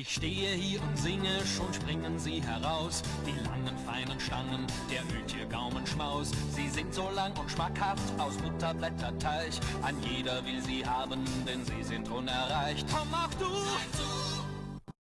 Ich stehe hier und singe, schon springen sie heraus. Die langen, feinen Stangen, der Öltiergaumenschmaus. Sie sind so lang und schmackhaft aus Butterblätterteig. Ein jeder will sie haben, denn sie sind unerreicht. Komm auch du!